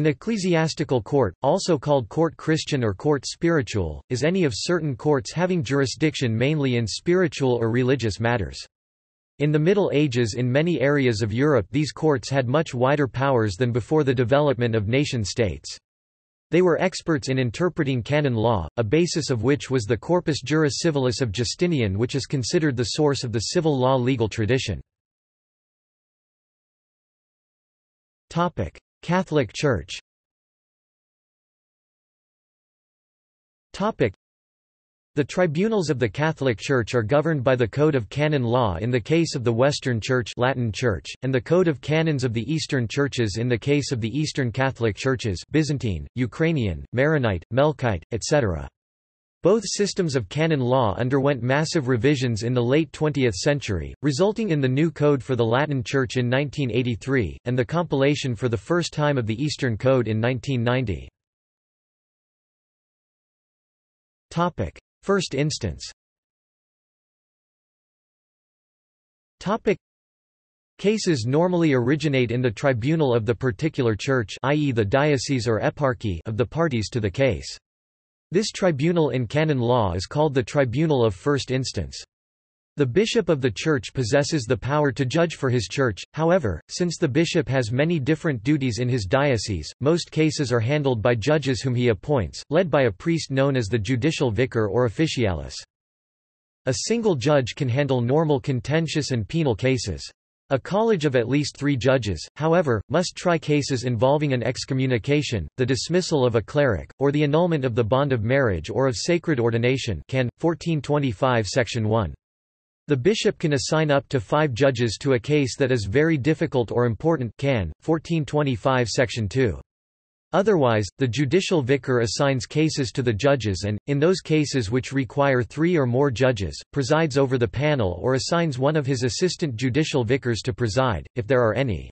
An ecclesiastical court, also called court Christian or court spiritual, is any of certain courts having jurisdiction mainly in spiritual or religious matters. In the Middle Ages in many areas of Europe these courts had much wider powers than before the development of nation-states. They were experts in interpreting canon law, a basis of which was the Corpus Juris Civilis of Justinian which is considered the source of the civil law legal tradition. Catholic Church the tribunals of the Catholic Church are governed by the Code of Canon Law in the case of the Western Church, Latin Church and the Code of Canons of the Eastern Churches in the case of the Eastern Catholic Churches Byzantine, Ukrainian, Maronite, Melkite, etc. Both systems of canon law underwent massive revisions in the late 20th century, resulting in the new Code for the Latin Church in 1983, and the compilation for the first time of the Eastern Code in 1990. First instance Cases normally originate in the tribunal of the particular church i.e. the diocese or eparchy of the parties to the case. This tribunal in canon law is called the tribunal of first instance. The bishop of the church possesses the power to judge for his church, however, since the bishop has many different duties in his diocese, most cases are handled by judges whom he appoints, led by a priest known as the judicial vicar or officialis. A single judge can handle normal contentious and penal cases. A college of at least three judges, however, must try cases involving an excommunication, the dismissal of a cleric, or the annulment of the bond of marriage or of sacred ordination can. 1425 Section 1. The bishop can assign up to five judges to a case that is very difficult or important can. 1425 Section 2. Otherwise, the judicial vicar assigns cases to the judges and, in those cases which require three or more judges, presides over the panel or assigns one of his assistant judicial vicars to preside, if there are any.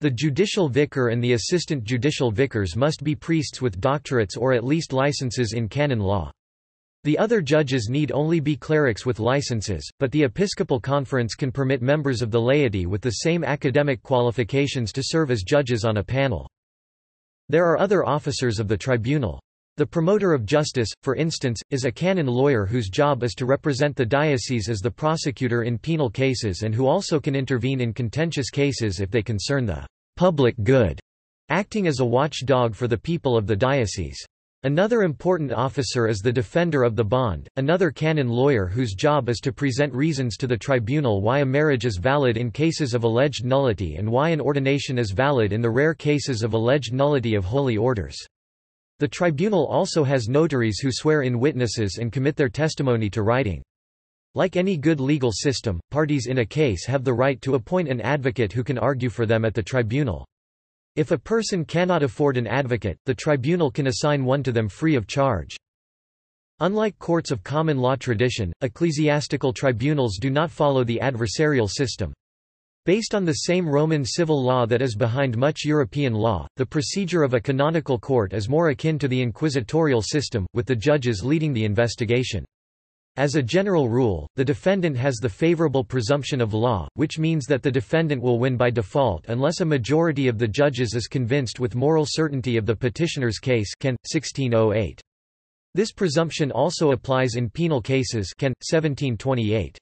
The judicial vicar and the assistant judicial vicars must be priests with doctorates or at least licenses in canon law. The other judges need only be clerics with licenses, but the Episcopal Conference can permit members of the laity with the same academic qualifications to serve as judges on a panel. There are other officers of the tribunal. The promoter of justice, for instance, is a canon lawyer whose job is to represent the diocese as the prosecutor in penal cases and who also can intervene in contentious cases if they concern the public good, acting as a watchdog for the people of the diocese. Another important officer is the defender of the bond, another canon lawyer whose job is to present reasons to the tribunal why a marriage is valid in cases of alleged nullity and why an ordination is valid in the rare cases of alleged nullity of holy orders. The tribunal also has notaries who swear in witnesses and commit their testimony to writing. Like any good legal system, parties in a case have the right to appoint an advocate who can argue for them at the tribunal. If a person cannot afford an advocate, the tribunal can assign one to them free of charge. Unlike courts of common law tradition, ecclesiastical tribunals do not follow the adversarial system. Based on the same Roman civil law that is behind much European law, the procedure of a canonical court is more akin to the inquisitorial system, with the judges leading the investigation. As a general rule, the defendant has the favorable presumption of law, which means that the defendant will win by default unless a majority of the judges is convinced with moral certainty of the petitioner's case can, 1608. This presumption also applies in penal cases can, 1728.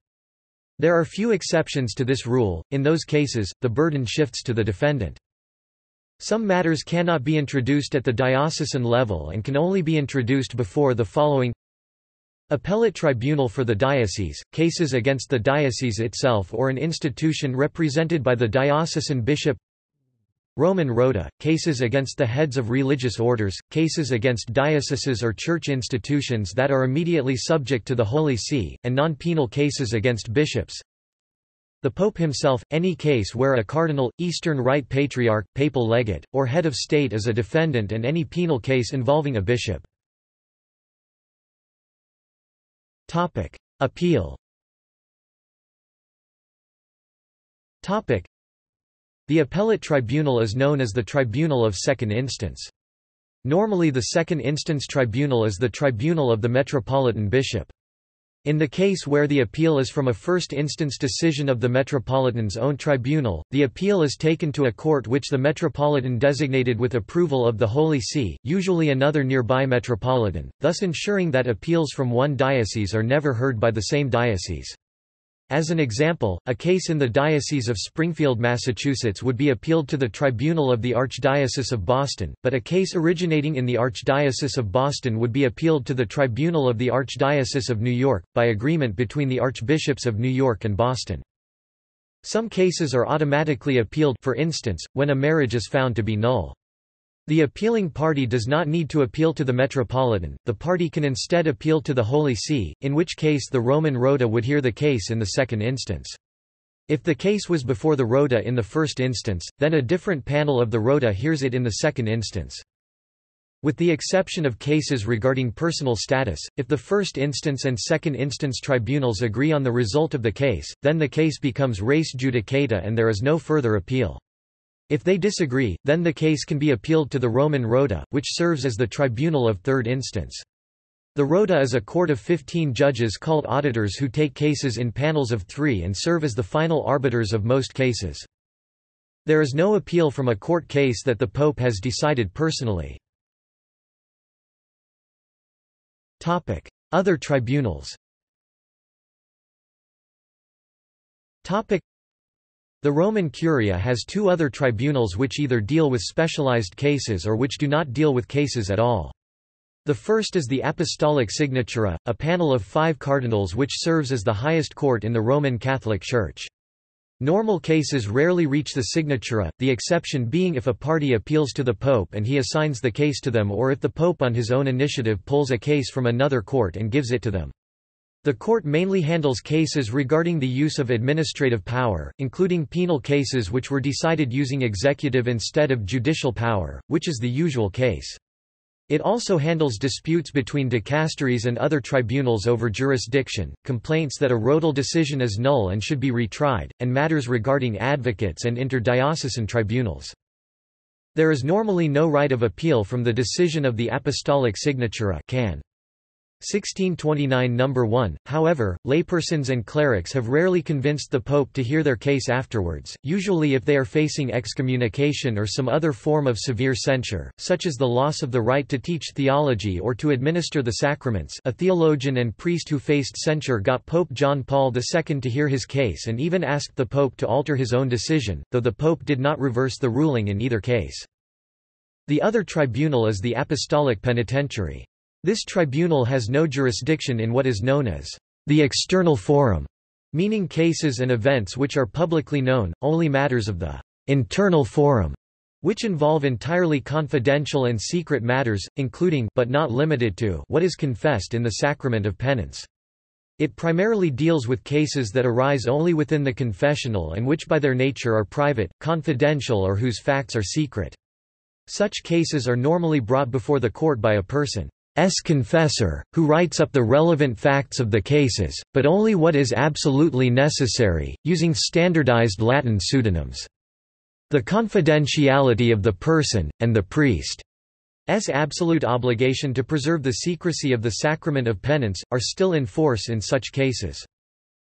There are few exceptions to this rule, in those cases, the burden shifts to the defendant. Some matters cannot be introduced at the diocesan level and can only be introduced before the following Appellate Tribunal for the Diocese, cases against the diocese itself or an institution represented by the diocesan bishop Roman Rota, cases against the heads of religious orders, cases against dioceses or church institutions that are immediately subject to the Holy See, and non-penal cases against bishops the Pope himself, any case where a cardinal, Eastern Rite Patriarch, papal legate, or head of state is a defendant and any penal case involving a bishop. Topic: Appeal. Topic: The appellate tribunal is known as the tribunal of second instance. Normally the second instance tribunal is the tribunal of the metropolitan bishop. In the case where the appeal is from a first-instance decision of the Metropolitan's own tribunal, the appeal is taken to a court which the Metropolitan designated with approval of the Holy See, usually another nearby Metropolitan, thus ensuring that appeals from one diocese are never heard by the same diocese. As an example, a case in the Diocese of Springfield, Massachusetts would be appealed to the Tribunal of the Archdiocese of Boston, but a case originating in the Archdiocese of Boston would be appealed to the Tribunal of the Archdiocese of New York, by agreement between the Archbishops of New York and Boston. Some cases are automatically appealed for instance, when a marriage is found to be null. The appealing party does not need to appeal to the Metropolitan, the party can instead appeal to the Holy See, in which case the Roman Rota would hear the case in the second instance. If the case was before the Rota in the first instance, then a different panel of the Rota hears it in the second instance. With the exception of cases regarding personal status, if the first instance and second instance tribunals agree on the result of the case, then the case becomes res judicata and there is no further appeal. If they disagree, then the case can be appealed to the Roman Rota, which serves as the tribunal of third instance. The Rota is a court of 15 judges called auditors who take cases in panels of three and serve as the final arbiters of most cases. There is no appeal from a court case that the Pope has decided personally. Other tribunals the Roman Curia has two other tribunals which either deal with specialized cases or which do not deal with cases at all. The first is the Apostolic Signatura, a panel of five cardinals which serves as the highest court in the Roman Catholic Church. Normal cases rarely reach the signatura, the exception being if a party appeals to the Pope and he assigns the case to them or if the Pope on his own initiative pulls a case from another court and gives it to them. The court mainly handles cases regarding the use of administrative power, including penal cases which were decided using executive instead of judicial power, which is the usual case. It also handles disputes between dicasteries and other tribunals over jurisdiction, complaints that a Rotal decision is null and should be retried, and matters regarding advocates and interdiocesan tribunals. There is normally no right of appeal from the decision of the Apostolic Signatura can. 1629 No. 1, however, laypersons and clerics have rarely convinced the Pope to hear their case afterwards, usually if they are facing excommunication or some other form of severe censure, such as the loss of the right to teach theology or to administer the sacraments a theologian and priest who faced censure got Pope John Paul II to hear his case and even asked the Pope to alter his own decision, though the Pope did not reverse the ruling in either case. The other tribunal is the Apostolic Penitentiary. This tribunal has no jurisdiction in what is known as the external forum, meaning cases and events which are publicly known, only matters of the internal forum, which involve entirely confidential and secret matters, including but not limited to what is confessed in the sacrament of penance. It primarily deals with cases that arise only within the confessional and which by their nature are private, confidential or whose facts are secret. Such cases are normally brought before the court by a person confessor, who writes up the relevant facts of the cases, but only what is absolutely necessary, using standardized Latin pseudonyms. The confidentiality of the person, and the priest's absolute obligation to preserve the secrecy of the sacrament of penance, are still in force in such cases.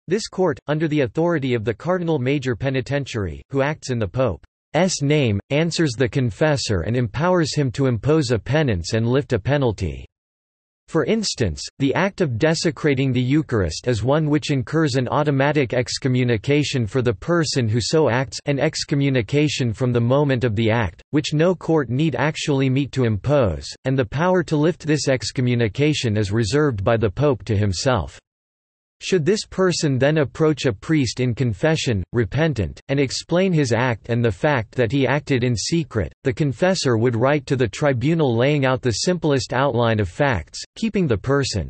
This court, under the authority of the Cardinal Major Penitentiary, who acts in the Pope's name, answers the confessor and empowers him to impose a penance and lift a penalty. For instance, the act of desecrating the Eucharist is one which incurs an automatic excommunication for the person who so acts an excommunication from the moment of the act, which no court need actually meet to impose, and the power to lift this excommunication is reserved by the Pope to himself. Should this person then approach a priest in confession, repentant, and explain his act and the fact that he acted in secret, the confessor would write to the tribunal laying out the simplest outline of facts, keeping the person's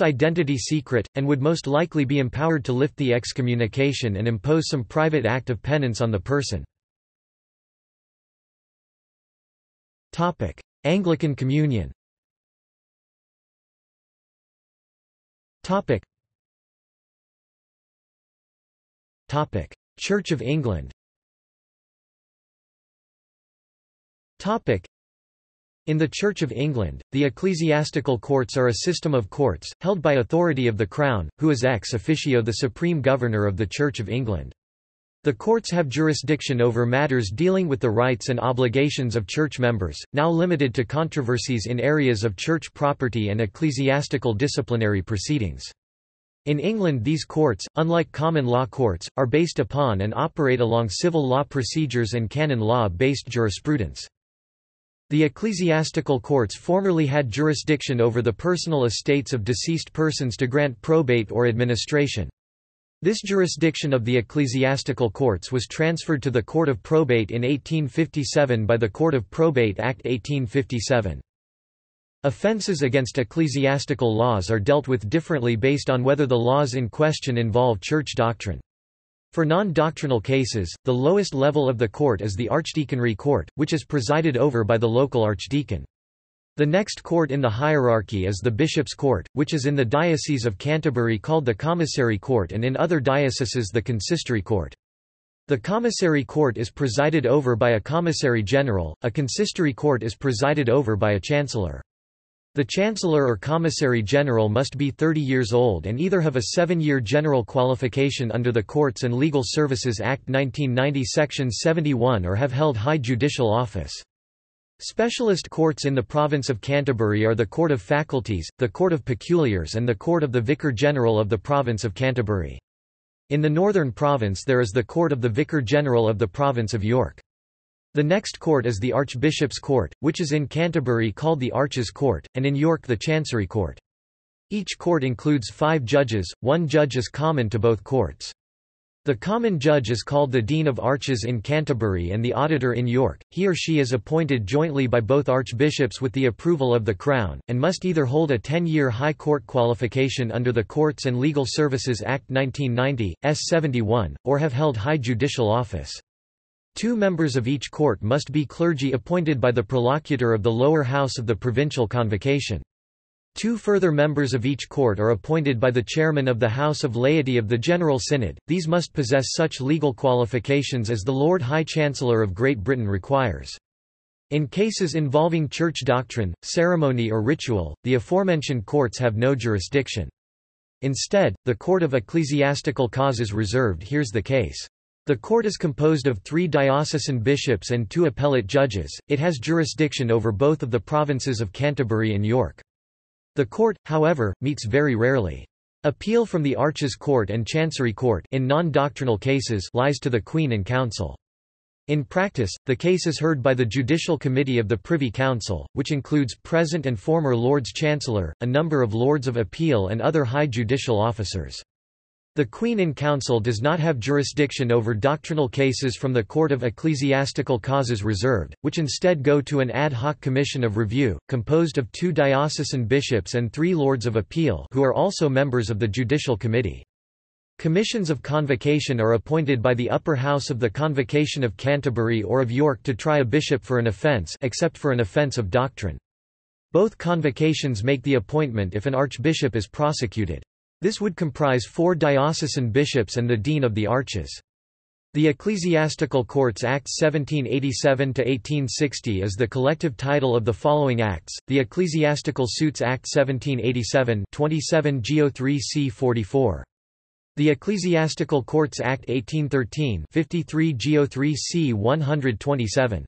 identity secret, and would most likely be empowered to lift the excommunication and impose some private act of penance on the person. Anglican Communion Topic. Topic. Church of England Topic. In the Church of England, the ecclesiastical courts are a system of courts, held by authority of the Crown, who is ex officio the supreme governor of the Church of England. The courts have jurisdiction over matters dealing with the rights and obligations of church members, now limited to controversies in areas of church property and ecclesiastical disciplinary proceedings. In England these courts, unlike common law courts, are based upon and operate along civil law procedures and canon law-based jurisprudence. The ecclesiastical courts formerly had jurisdiction over the personal estates of deceased persons to grant probate or administration. This jurisdiction of the ecclesiastical courts was transferred to the Court of Probate in 1857 by the Court of Probate Act 1857. Offences against ecclesiastical laws are dealt with differently based on whether the laws in question involve church doctrine. For non-doctrinal cases, the lowest level of the court is the Archdeaconry Court, which is presided over by the local archdeacon. The next court in the hierarchy is the Bishop's Court, which is in the Diocese of Canterbury called the Commissary Court and in other dioceses the Consistory Court. The Commissary Court is presided over by a Commissary General, a Consistory Court is presided over by a Chancellor. The Chancellor or Commissary General must be 30 years old and either have a seven-year general qualification under the Courts and Legal Services Act 1990 Section 71 or have held high judicial office. Specialist courts in the province of Canterbury are the Court of Faculties, the Court of Peculiars and the Court of the Vicar General of the province of Canterbury. In the Northern Province there is the Court of the Vicar General of the province of York. The next court is the Archbishop's Court, which is in Canterbury called the Arches Court, and in York the Chancery Court. Each court includes five judges, one judge is common to both courts. The common judge is called the Dean of Arches in Canterbury and the Auditor in York. He or she is appointed jointly by both archbishops with the approval of the Crown, and must either hold a 10-year High Court qualification under the Courts and Legal Services Act 1990, S 71, or have held high judicial office. Two members of each court must be clergy appointed by the prolocutor of the lower house of the provincial convocation. Two further members of each court are appointed by the chairman of the House of Laity of the General Synod, these must possess such legal qualifications as the Lord High Chancellor of Great Britain requires. In cases involving church doctrine, ceremony or ritual, the aforementioned courts have no jurisdiction. Instead, the Court of Ecclesiastical Causes Reserved hears the case. The court is composed of three diocesan bishops and two appellate judges, it has jurisdiction over both of the provinces of Canterbury and York. The court, however, meets very rarely. Appeal from the Arches Court and Chancery Court in non-doctrinal cases lies to the Queen and Council. In practice, the case is heard by the Judicial Committee of the Privy Council, which includes present and former Lords Chancellor, a number of Lords of Appeal and other high judicial officers. The Queen in Council does not have jurisdiction over doctrinal cases from the Court of Ecclesiastical Causes Reserved, which instead go to an ad hoc commission of review, composed of two diocesan bishops and three Lords of Appeal who are also members of the Judicial Committee. Commissions of convocation are appointed by the upper house of the Convocation of Canterbury or of York to try a bishop for an offence except for an offence of doctrine. Both convocations make the appointment if an archbishop is prosecuted. This would comprise four diocesan bishops and the dean of the arches. The Ecclesiastical Courts Act 1787–1860 is the collective title of the following acts, the Ecclesiastical Suits Act 1787 27 Geo 3 c 44. The Ecclesiastical Courts Act 1813 53 Geo 3 c 127.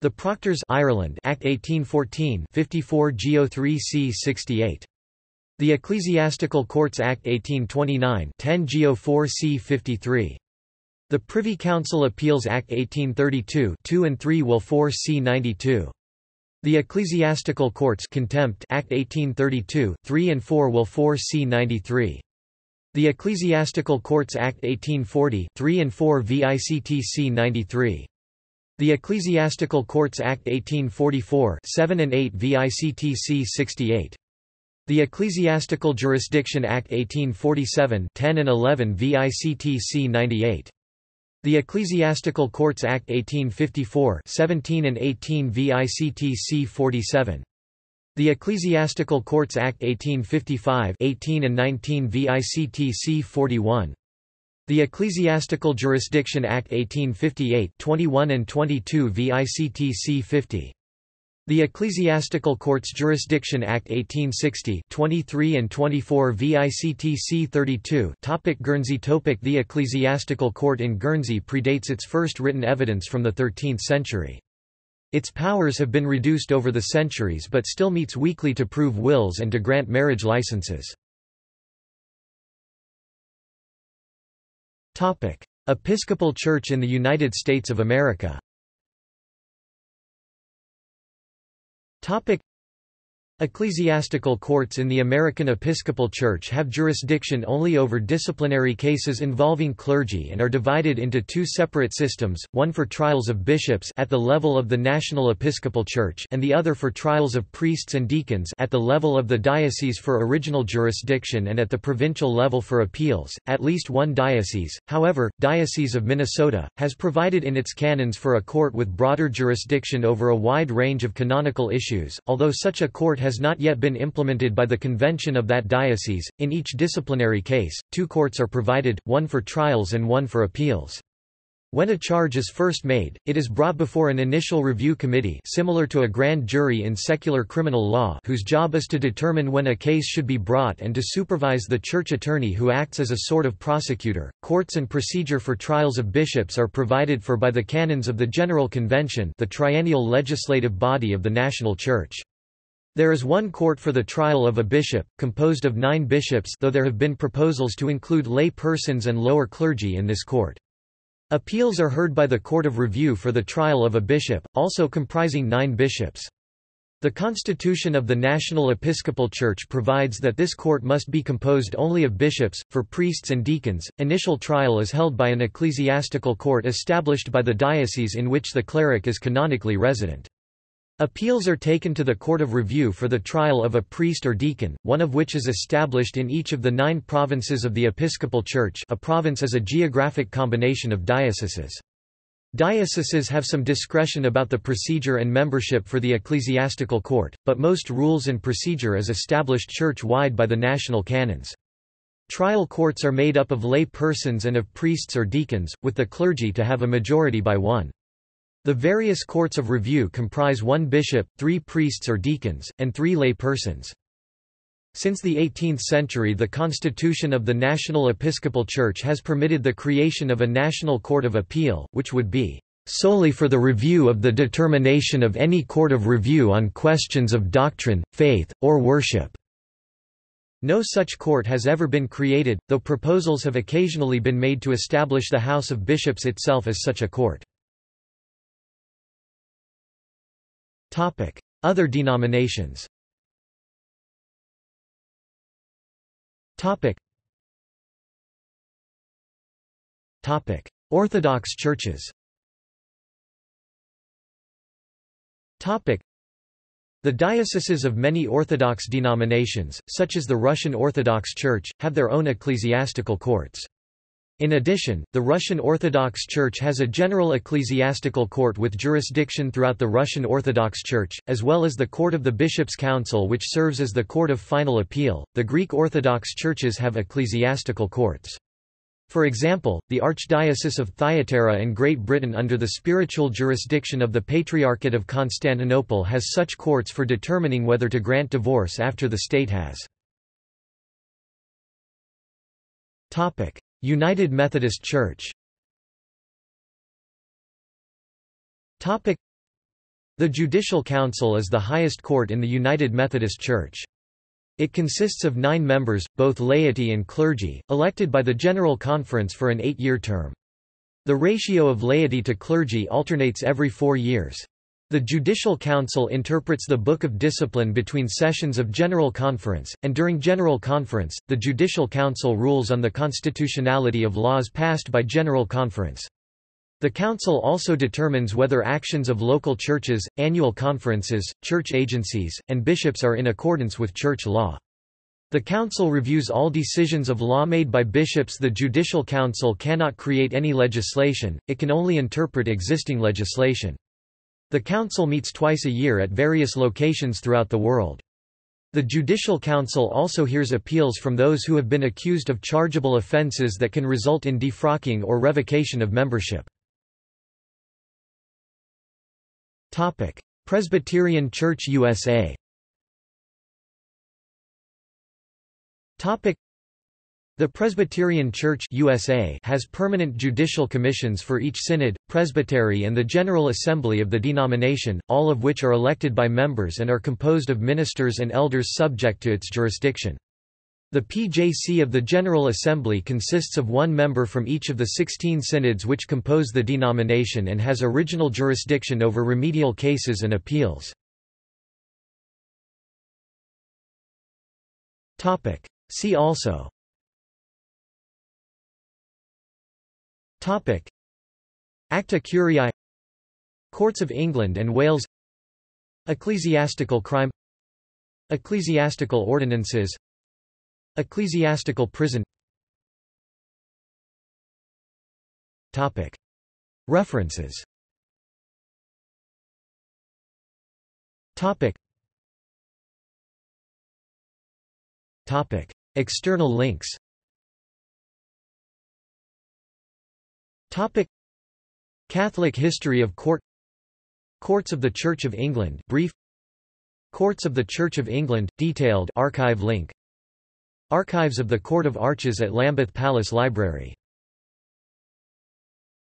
The Proctors Ireland Act 1814 54 Geo 3 c 68. The Ecclesiastical Courts Act 1829 10 Geo 4 c 53. The Privy Council Appeals Act 1832 2 and 3 Will 4 c 92. The Ecclesiastical Courts Contempt Act 1832 3 and 4 Will 4 c 93. The Ecclesiastical Courts Act 1840 3 and 4 VICTC 93. The Ecclesiastical Courts Act 1844 7 and 8 VICTC 68. The Ecclesiastical Jurisdiction Act 1847 10 and 11 VICTC 98. The Ecclesiastical Courts Act 1854 17 and 18 VICTC 47. The Ecclesiastical Courts Act 1855 18 and 19 VICTC 41. The Ecclesiastical Jurisdiction Act 1858 21 and 22 VICTC 50. The Ecclesiastical Courts Jurisdiction Act 1860 23 and 24 VICTC 32 topic Guernsey topic The Ecclesiastical Court in Guernsey predates its first written evidence from the 13th century. Its powers have been reduced over the centuries but still meets weekly to prove wills and to grant marriage licenses. Episcopal Church in the United States of America Topic Ecclesiastical courts in the American Episcopal Church have jurisdiction only over disciplinary cases involving clergy and are divided into two separate systems, one for trials of bishops at the level of the National Episcopal Church and the other for trials of priests and deacons at the level of the diocese for original jurisdiction and at the provincial level for appeals. At least one diocese, however, Diocese of Minnesota, has provided in its canons for a court with broader jurisdiction over a wide range of canonical issues, although such a court has has not yet been implemented by the convention of that diocese. In each disciplinary case, two courts are provided, one for trials and one for appeals. When a charge is first made, it is brought before an initial review committee similar to a grand jury in secular criminal law whose job is to determine when a case should be brought and to supervise the church attorney who acts as a sort of prosecutor. Courts and procedure for trials of bishops are provided for by the canons of the General Convention the triennial legislative body of the national church. There is one court for the trial of a bishop, composed of nine bishops though there have been proposals to include lay persons and lower clergy in this court. Appeals are heard by the Court of Review for the trial of a bishop, also comprising nine bishops. The Constitution of the National Episcopal Church provides that this court must be composed only of bishops. For priests and deacons, initial trial is held by an ecclesiastical court established by the diocese in which the cleric is canonically resident. Appeals are taken to the Court of Review for the trial of a priest or deacon, one of which is established in each of the nine provinces of the Episcopal Church a province is a geographic combination of dioceses. Dioceses have some discretion about the procedure and membership for the ecclesiastical court, but most rules and procedure is established church-wide by the national canons. Trial courts are made up of lay persons and of priests or deacons, with the clergy to have a majority by one. The various courts of review comprise one bishop, three priests or deacons, and three lay persons. Since the 18th century the Constitution of the National Episcopal Church has permitted the creation of a National Court of Appeal, which would be solely for the review of the determination of any court of review on questions of doctrine, faith, or worship. No such court has ever been created, though proposals have occasionally been made to establish the House of Bishops itself as such a court. Other denominations. Orthodox churches. The dioceses of many Orthodox denominations, such as the Russian Orthodox Church, have their own ecclesiastical courts. In addition, the Russian Orthodox Church has a general ecclesiastical court with jurisdiction throughout the Russian Orthodox Church, as well as the Court of the Bishops' Council, which serves as the court of final appeal. The Greek Orthodox churches have ecclesiastical courts. For example, the Archdiocese of Thyatira in Great Britain under the spiritual jurisdiction of the Patriarchate of Constantinople has such courts for determining whether to grant divorce after the state has. United Methodist Church The Judicial Council is the highest court in the United Methodist Church. It consists of nine members, both laity and clergy, elected by the General Conference for an eight-year term. The ratio of laity to clergy alternates every four years. The Judicial Council interprets the Book of Discipline between sessions of General Conference, and during General Conference, the Judicial Council rules on the constitutionality of laws passed by General Conference. The Council also determines whether actions of local churches, annual conferences, church agencies, and bishops are in accordance with church law. The Council reviews all decisions of law made by bishops The Judicial Council cannot create any legislation, it can only interpret existing legislation. The Council meets twice a year at various locations throughout the world. The Judicial Council also hears appeals from those who have been accused of chargeable offences that can result in defrocking or revocation of membership. Presbyterian Church USA the Presbyterian Church USA has permanent judicial commissions for each synod, presbytery and the General Assembly of the denomination, all of which are elected by members and are composed of ministers and elders subject to its jurisdiction. The PJC of the General Assembly consists of one member from each of the 16 synods which compose the denomination and has original jurisdiction over remedial cases and appeals. See also Topic. Acta Curiae Courts of England and Wales Ecclesiastical crime Ecclesiastical ordinances Ecclesiastical prison Topic. References Topic. Topic. External links Topic. Catholic history of court. Courts of the Church of England brief. Courts of the Church of England detailed archive link. Archives of the Court of Arches at Lambeth Palace Library